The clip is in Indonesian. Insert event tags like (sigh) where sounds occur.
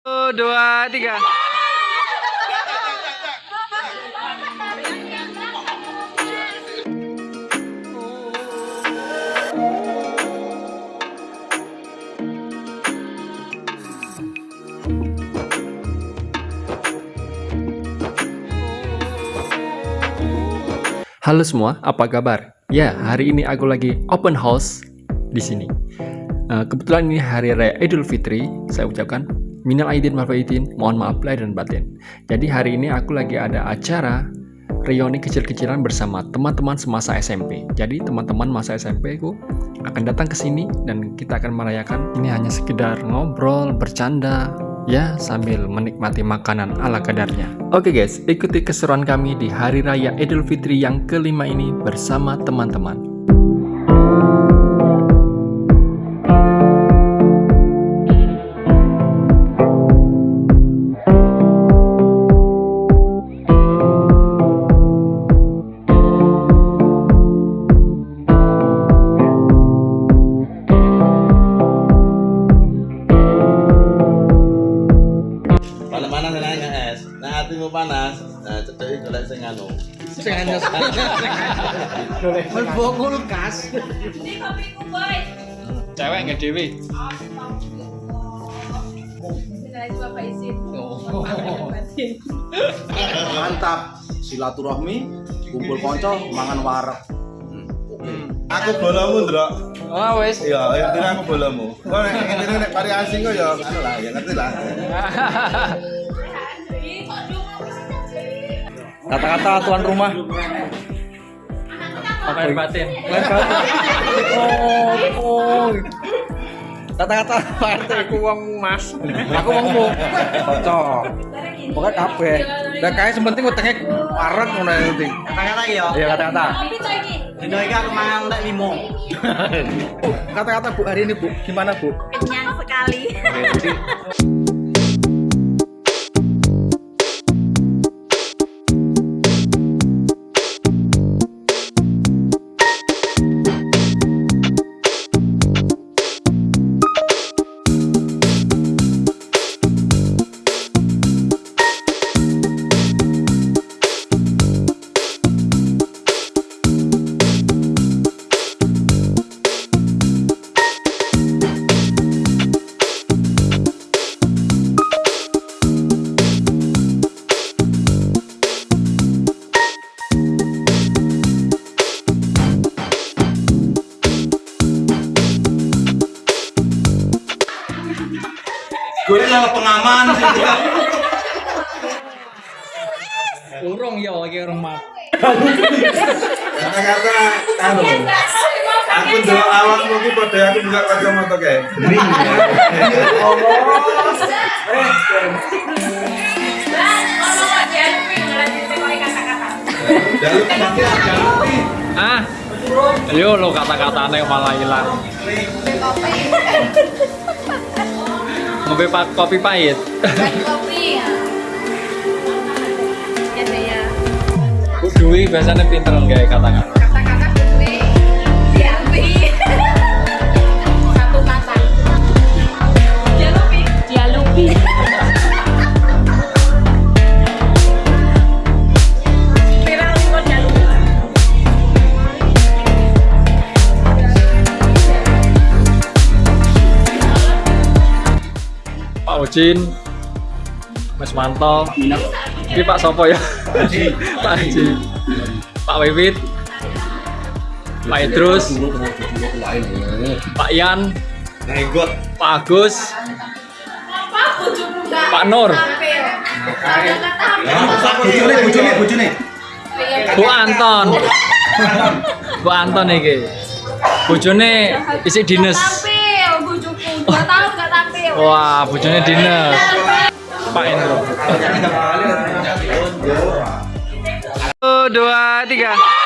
Dua, tiga. Halo semua, apa kabar? Ya, hari ini aku lagi open house di sini. Eh, kebetulan ini hari raya Idul Fitri, saya ucapkan minal aidin wal faizin, mohon maaf lahir dan batin. Jadi hari ini aku lagi ada acara reuni kecil-kecilan bersama teman-teman semasa SMP. Jadi teman-teman masa SMP ku akan datang ke sini dan kita akan merayakan. Ini hanya sekedar ngobrol, bercanda, ya sambil menikmati makanan ala kadarnya. Oke guys, ikuti keseruan kami di Hari Raya Idul Fitri yang kelima ini bersama teman-teman. Nah cedeki golek sing anu. Sing anyos. Melbo kulkas. Ini kopiku boy. Cewek nggak dewi? Mantap silaturahmi kumpul konco mangan wareg Aku bolamu, Ndrok. Oh wes. Iya, intinya aku bolamu. Kok nek intine nek pari asing kok ya anu lah, ya ngerti lah. (laughs) Kata-kata tuan rumah. Lahir batin. Oh, oh. Kata-kata Pak RT ku wong Mas. Aku wongmu. Cocok. Pokoknya kabeh. Dan kayak sementing utangnya wareg ngono yang penting. kata-kata ya Iya kata-kata. Coy iki. dino iki aku mangan lek limo Kata-kata Bu hari ini Bu, gimana Bu? Kenyang sekali. Gue lah pengaman urung ya lagi rumah. Kata-kata anu. Aku ndelok awakmu ki padha aku buka kacamata kata-kata. Ada. Ah, ayo lo kata-katanya malah hilang. Ngopi pak kopi pahit. Kopi ya. Ya ya. Dwi biasanya pinter nggak kata-kata. Ujin, Mas Manto, ini Pak Sopo ya? Pak Haji, Pak Wiwit, Pak Idrus, Pak Yan, Nenggot. Pak Agus? Pak Nur. Bu Anton, Bu Anton iki. Bojone isi dinas. Wah, bojone dinas. Pak Endro. Satu, dua, tiga.